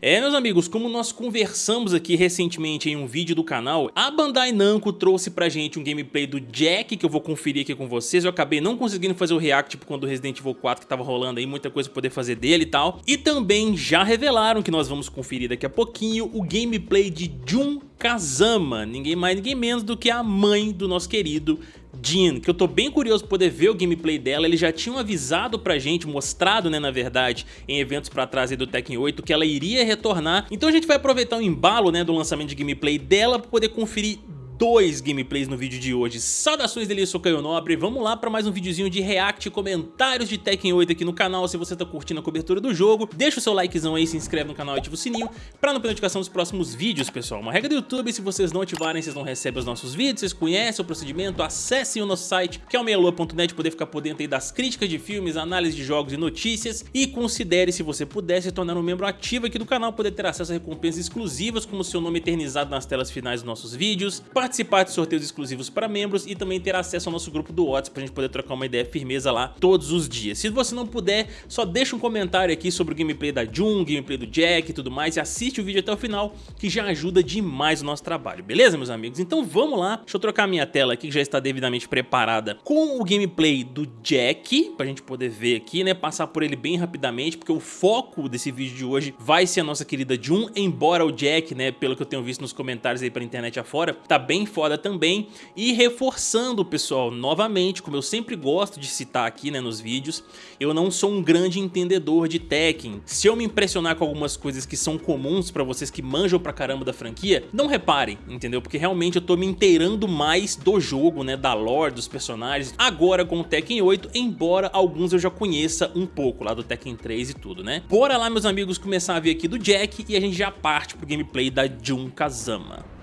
É, meus amigos, como nós conversamos aqui recentemente em um vídeo do canal, a Bandai Namco trouxe pra gente um gameplay do Jack, que eu vou conferir aqui com vocês. Eu acabei não conseguindo fazer o react tipo, quando o Resident Evil 4 que tava rolando aí, muita coisa pra poder fazer dele e tal. E também já revelaram que nós vamos conferir daqui a pouquinho o gameplay de Jun Kazama, ninguém mais, ninguém menos do que a mãe do nosso querido Jean, que eu tô bem curioso poder ver o gameplay dela, eles já tinham avisado pra gente, mostrado né, na verdade, em eventos pra trás do Tekken 8, que ela iria retornar, então a gente vai aproveitar o embalo né, do lançamento de gameplay dela pra poder conferir dois gameplays no vídeo de hoje. Saudações dele, eu sou Caio Nobre, vamos lá para mais um videozinho de react comentários de Tekken 8 aqui no canal. Se você tá curtindo a cobertura do jogo, deixa o seu likezão aí, se inscreve no canal e ativa o sininho para não perder notificação dos próximos vídeos, pessoal. Uma regra do YouTube, se vocês não ativarem, vocês não recebem os nossos vídeos, vocês conhecem o procedimento, acessem o nosso site, que é o meialua.net, poder ficar por dentro aí das críticas de filmes, análise de jogos e notícias, e considere, se você puder, se tornar um membro ativo aqui do canal, poder ter acesso a recompensas exclusivas, como seu nome eternizado nas telas finais dos nossos vídeos, participar de sorteios exclusivos para membros e também ter acesso ao nosso grupo do WhatsApp para a gente poder trocar uma ideia firmeza lá todos os dias. Se você não puder, só deixa um comentário aqui sobre o gameplay da Jun, gameplay do Jack e tudo mais e assiste o vídeo até o final que já ajuda demais o nosso trabalho, beleza meus amigos? Então vamos lá, deixa eu trocar minha tela aqui que já está devidamente preparada com o gameplay do Jack, pra gente poder ver aqui, né, passar por ele bem rapidamente, porque o foco desse vídeo de hoje vai ser a nossa querida Jun, embora o Jack, né, pelo que eu tenho visto nos comentários aí pra internet afora, tá bem foda também e reforçando pessoal, novamente, como eu sempre gosto de citar aqui né, nos vídeos, eu não sou um grande entendedor de Tekken. Se eu me impressionar com algumas coisas que são comuns pra vocês que manjam pra caramba da franquia, não reparem, entendeu? Porque realmente eu tô me inteirando mais do jogo, né, da lore, dos personagens, agora com o Tekken 8, embora alguns eu já conheça um pouco lá do Tekken 3 e tudo, né? Bora lá meus amigos começar a ver aqui do Jack e a gente já parte pro gameplay da Jun Kazama.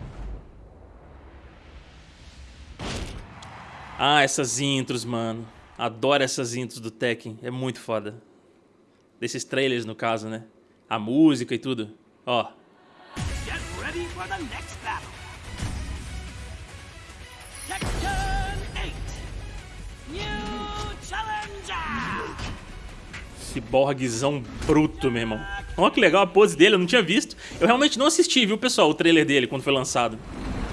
Ah, essas intros, mano. Adoro essas intros do Tekken. É muito foda. Desses trailers, no caso, né? A música e tudo. Ó. Get ready for the next battle. Tekken 8. New Challenger. Ciborguezão bruto, meu irmão. Olha que legal a pose dele, eu não tinha visto. Eu realmente não assisti, viu, pessoal, o trailer dele quando foi lançado.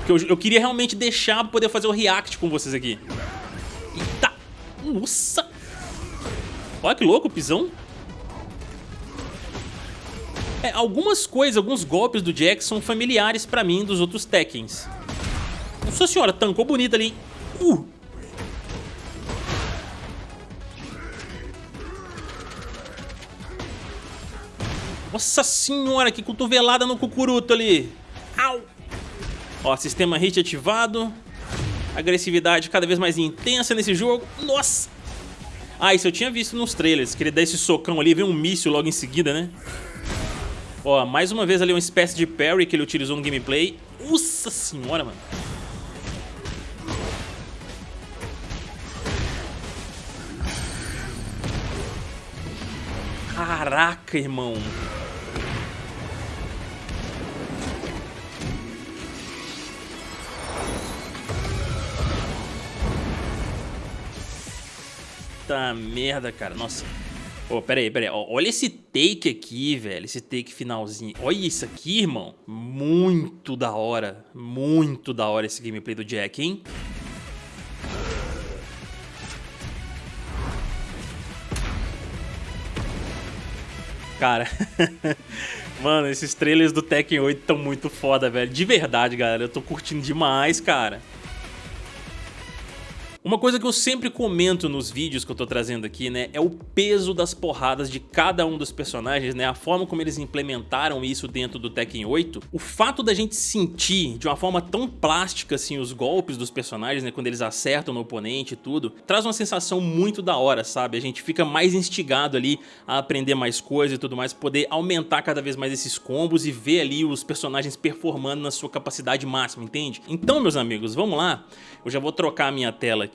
Porque eu, eu queria realmente deixar pra poder fazer o react com vocês aqui. Eita! Nossa! Olha que louco pisão. É, algumas coisas, alguns golpes do Jack são familiares pra mim dos outros Tekkens. Nossa senhora, tancou bonito ali, hein? Uh! Nossa senhora, que cotovelada no cucuruto ali. Ó, sistema hit ativado. Agressividade cada vez mais intensa nesse jogo. Nossa! Ah, isso eu tinha visto nos trailers, que ele dá esse socão ali, vem um míssil logo em seguida, né? Ó, mais uma vez ali uma espécie de parry que ele utilizou no gameplay. Nossa senhora, mano. Caraca, irmão. Puta merda, cara. Nossa. Pô, oh, pera aí, pera aí. Olha esse take aqui, velho. Esse take finalzinho. Olha isso aqui, irmão. Muito da hora. Muito da hora esse gameplay do Jack, hein? Cara, mano, esses trailers do Tekken 8 estão muito foda, velho. De verdade, galera. Eu tô curtindo demais, cara. Uma coisa que eu sempre comento nos vídeos que eu tô trazendo aqui, né, é o peso das porradas de cada um dos personagens, né, a forma como eles implementaram isso dentro do Tekken 8. O fato da gente sentir de uma forma tão plástica, assim, os golpes dos personagens, né, quando eles acertam no oponente e tudo, traz uma sensação muito da hora, sabe? A gente fica mais instigado ali a aprender mais coisas e tudo mais, poder aumentar cada vez mais esses combos e ver ali os personagens performando na sua capacidade máxima, entende? Então, meus amigos, vamos lá. Eu já vou trocar a minha tela aqui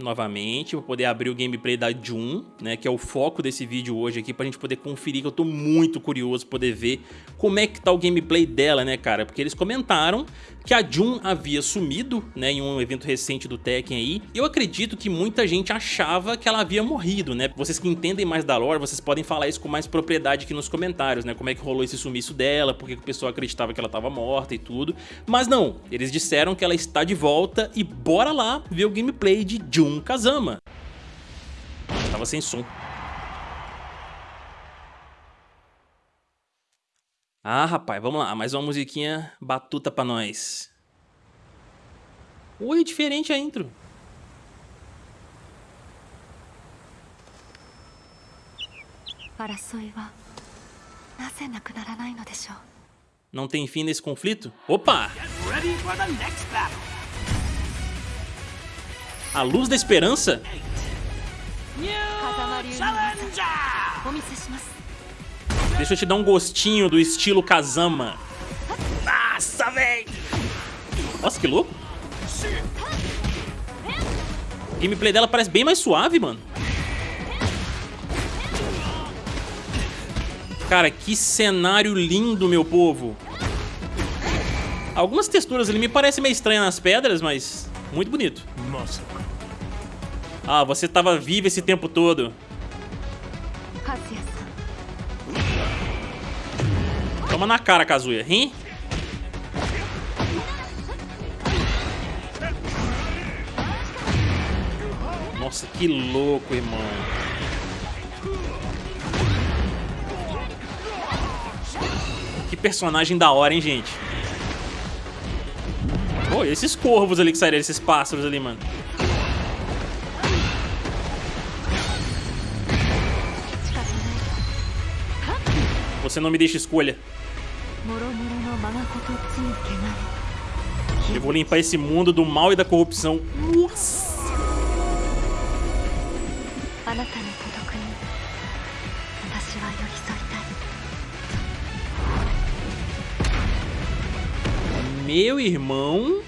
novamente para poder abrir o gameplay da Jun, né, que é o foco desse vídeo hoje aqui, pra gente poder conferir, que eu tô muito curioso poder ver como é que tá o gameplay dela, né, cara? Porque eles comentaram que a Jun havia sumido, né, em um evento recente do Tekken aí. Eu acredito que muita gente achava que ela havia morrido, né? Vocês que entendem mais da lore, vocês podem falar isso com mais propriedade aqui nos comentários, né? Como é que rolou esse sumiço dela, por que o pessoal acreditava que ela estava morta e tudo. Mas não, eles disseram que ela está de volta e bora lá ver o gameplay de Jun Kazama. Tava sem som. Ah, rapaz, vamos lá. Mais uma musiquinha batuta pra nós. Oi, diferente a intro. Não tem fim nesse conflito? Opa! A luz da esperança? Deixa eu te dar um gostinho do estilo Kazama. Nossa, velho! Nossa, que louco. O gameplay dela parece bem mais suave, mano. Cara, que cenário lindo, meu povo. Algumas texturas ali me parecem meio estranhas nas pedras, mas muito bonito. Ah, você tava vivo esse tempo todo. Toma na cara, Kazuya. Hein? Nossa, que louco, irmão. Que personagem da hora, hein, gente? Pô, e esses corvos ali que saíram, esses pássaros ali, mano. Você não me deixa escolha. Eu vou limpar esse mundo do mal e da corrupção. Nossa! Meu irmão...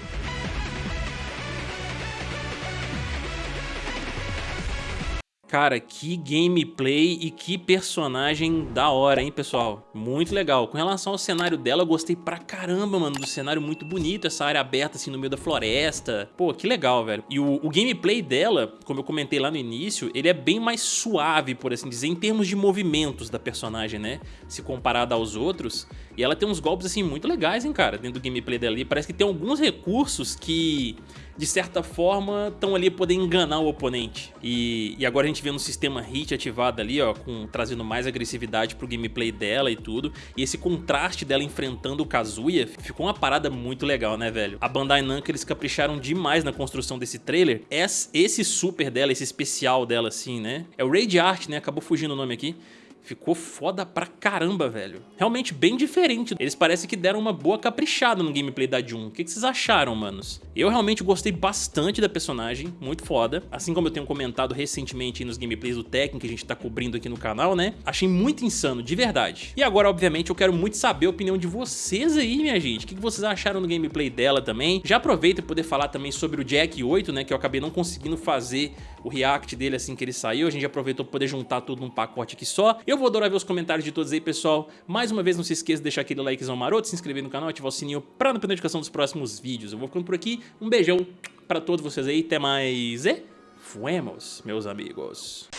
Cara, que gameplay e que personagem da hora, hein, pessoal? Muito legal. Com relação ao cenário dela, eu gostei pra caramba, mano, do cenário muito bonito, essa área aberta, assim, no meio da floresta. Pô, que legal, velho. E o, o gameplay dela, como eu comentei lá no início, ele é bem mais suave, por assim dizer, em termos de movimentos da personagem, né? Se comparado aos outros. E ela tem uns golpes, assim, muito legais, hein, cara, dentro do gameplay dela. E parece que tem alguns recursos que de certa forma, estão ali poder enganar o oponente. E, e agora a gente vê no sistema hit ativado ali, ó, com, trazendo mais agressividade pro gameplay dela e tudo. E esse contraste dela enfrentando o Kazuya ficou uma parada muito legal, né, velho? A Bandai Namco, eles capricharam demais na construção desse trailer. Esse super dela, esse especial dela, assim, né? É o Raid Art, né? Acabou fugindo o nome aqui. Ficou foda pra caramba, velho. Realmente bem diferente. Eles parecem que deram uma boa caprichada no gameplay da Jun. O que, vocês acharam, manos? Eu realmente gostei bastante da personagem, muito foda. Assim como eu tenho comentado recentemente nos gameplays do Tekken que a gente tá cobrindo aqui no canal, né? Achei muito insano, de verdade. E agora, obviamente, eu quero muito saber a opinião de vocês aí, minha gente. O que vocês acharam no gameplay dela também? Já aproveita e poder falar também sobre o Jack 8, né? Que eu acabei não conseguindo fazer o react dele assim que ele saiu. A gente aproveitou para poder juntar tudo num pacote aqui só. Eu vou adorar ver os comentários de todos aí, pessoal. Mais uma vez, não se esqueça de deixar aquele likezão maroto, se inscrever no canal, ativar o sininho para não perder notificação dos próximos vídeos. Eu vou ficando por aqui. Um beijão para todos vocês aí. Até mais e fuemos, meus amigos.